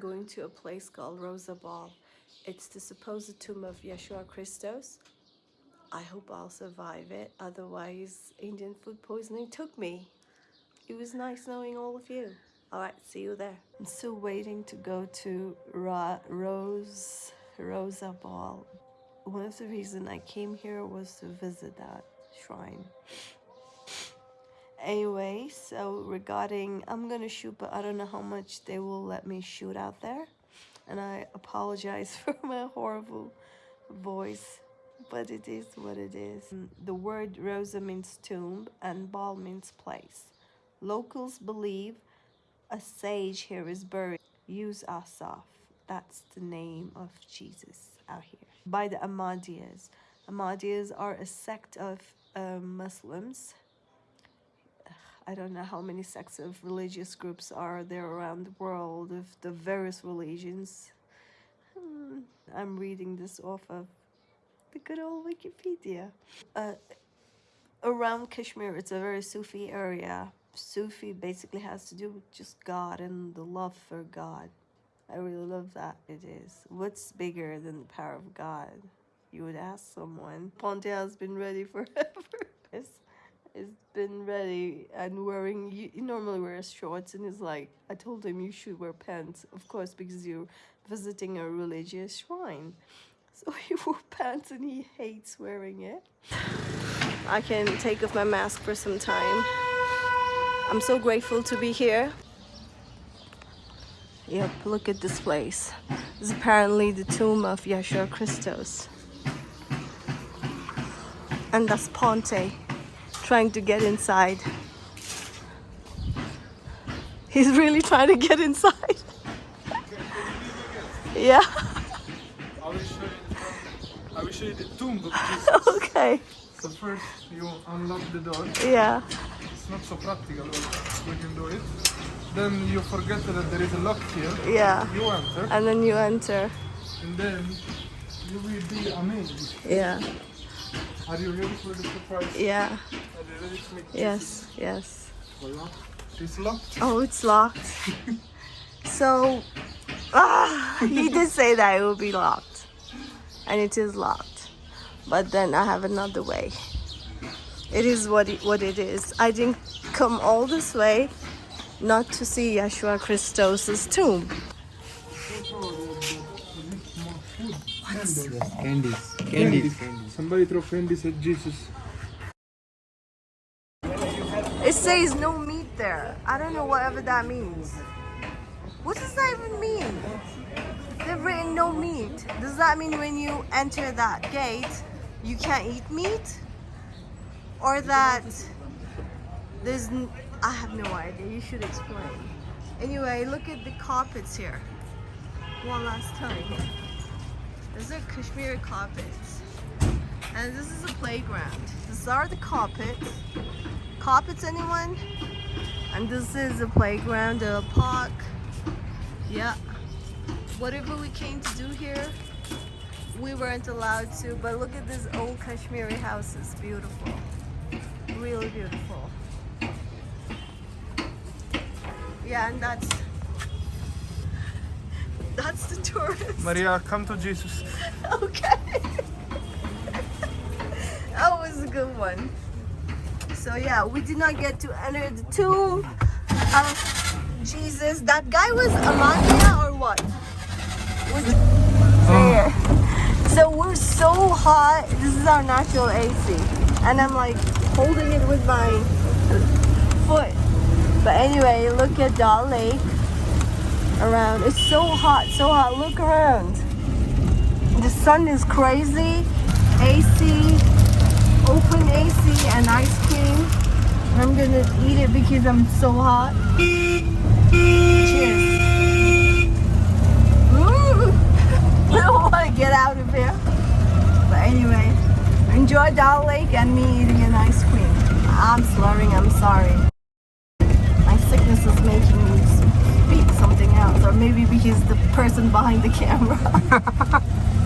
Going to a place called Roza Bal. It's the supposed tomb of Yeshua Christos. I hope I'll survive it. Otherwise, Indian food poisoning took me. It was nice knowing all of you. All right, see you there. I'm still waiting to go to Ra- Rose Roza Bal. One of the reasons I came here was to visit that shrine. Anyway, so regarding, I'm gonna shoot, but I don't know how much they will let me shoot out there. And I apologize for my horrible voice, but it is what it is. The word Rosa means tomb and Bal means place. Locals believe a sage here is buried. Yuz Asaf. That's the name of Jesus out here. By the Ahmadiyas. Ahmadiyas are a sect of uh, Muslims. I don't know how many sects of religious groups are there around the world of the various religions. Hmm, I'm reading this off of the good old Wikipedia. Uh, around Kashmir, it's a very Sufi area. Sufi basically has to do with just God and the love for God. I really love that it is. What's bigger than the power of God? You would ask someone. Ponte has been ready forever. it's been ready and wearing, he normally wears shorts and he's like, I told him you should wear pants, of course, because you're visiting a religious shrine. So he wore pants and he hates wearing it. I can take off my mask for some time. I'm so grateful to be here. Yep, look at this place. This is apparently the tomb of Yeshua Christos. And that's Ponte trying to get inside. He's really trying to get inside. yeah. I will show you, I will show you the tomb of Jesus. okay. So first you unlock the door. Yeah. It's not so practical, but we can do it. Then you forget that there is a lock here. Yeah. You enter, And then you enter. and then you will be amazed. Yeah. Are you ready for the surprise? Yeah. Are you ready to meet Yes. Yes. Jesus? Voila. It's locked. Oh, it's locked. so, ah, he did say that it would be locked. And it is locked. But then I have another way. It is what it, what it is. I didn't come all this way not to see Yeshua Christos' tomb. Candies. Candies. Somebody throw candies at Jesus. It says no meat there. I don't know whatever that means. What does that even mean? They've written no meat. Does that mean when you enter that gate, you can't eat meat? Or that there's, n- I have no idea. You should explain. Anyway, look at the carpets here. One last time. These are Kashmiri carpets. And this is a playground. These are the carpets. Carpets, anyone? And this is a playground, a park. Yeah. Whatever we came to do here, we weren't allowed to. But look at this old Kashmiri houses. Beautiful. Really beautiful. Yeah, and that's the tourist. Maria, come to Jesus. Okay. that was a good one. So yeah, we did not get to enter the tomb of Jesus. That guy was Ahmadiya or what? Was it. Oh. So we're so hot. This is our natural AC. And I'm like holding it with my foot. But anyway, look at Dal Lake around. It's so hot, so hot. Look around. The sun is crazy. AC, open AC and ice cream. I'm gonna eat it because I'm so hot. Cheers. Ooh. I don't want to get out of here. But anyway, enjoy Dal Lake and me eating an ice cream. I'm slurring, I'm sorry. My sickness is making or maybe because the person behind the camera.